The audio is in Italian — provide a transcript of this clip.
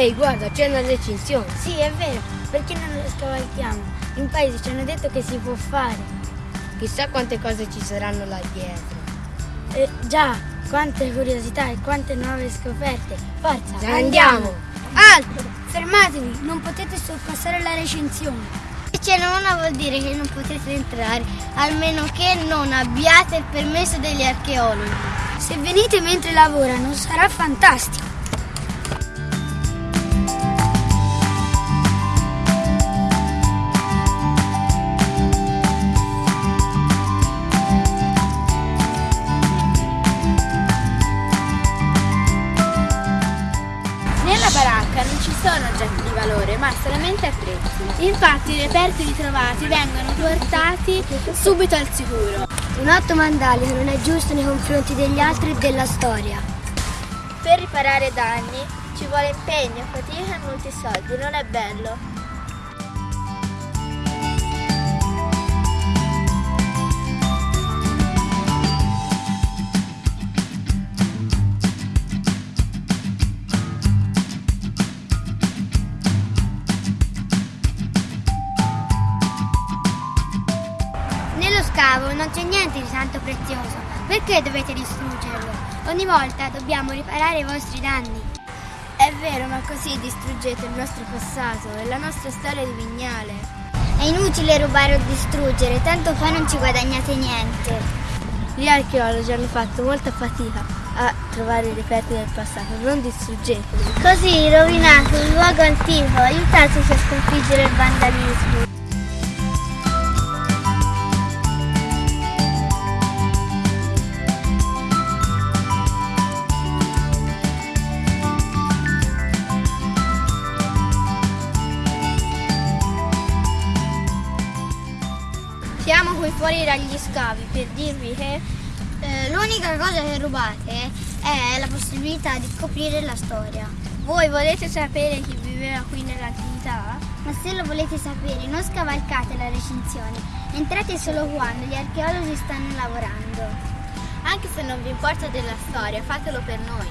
Ehi, guarda, c'è una recinzione. Sì, è vero, perché non lo scavalchiamo? In paese ci hanno detto che si può fare. Chissà quante cose ci saranno là dietro. Eh, già, quante curiosità e quante nuove scoperte. Forza, Già andiamo. Alto, fermatevi, non potete sorpassare la recinzione. Se c'è una vuol dire che non potete entrare, almeno che non abbiate il permesso degli archeologi. Se venite mentre lavorano sarà fantastico. Nella baracca non ci sono oggetti di valore, ma solamente attrezzi. Infatti i reperti ritrovati vengono portati subito al sicuro. Un atto mandalico non è giusto nei confronti degli altri e della storia. Per riparare danni ci vuole impegno, fatica e molti soldi, non è bello. Scavo non c'è niente di tanto prezioso. Perché dovete distruggerlo? Ogni volta dobbiamo riparare i vostri danni. È vero, ma così distruggete il nostro passato e la nostra storia di Vignale. È inutile rubare o distruggere, tanto poi non ci guadagnate niente. Gli archeologi hanno fatto molta fatica a trovare i reperti del passato, non distruggeteli. Così rovinate un luogo antico, aiutateci a sconfiggere il vandalismo. Qui fuori dagli scavi per dirvi che Eh, l'unica cosa che rubate è la possibilità di scoprire la storia. voi volete sapere chi viveva qui nell'antichità? Ma se lo volete sapere, non scavalcate la recinzione. Entrate solo quando gli archeologi stanno lavorando. Anche se non vi importa della storia, fatelo per noi.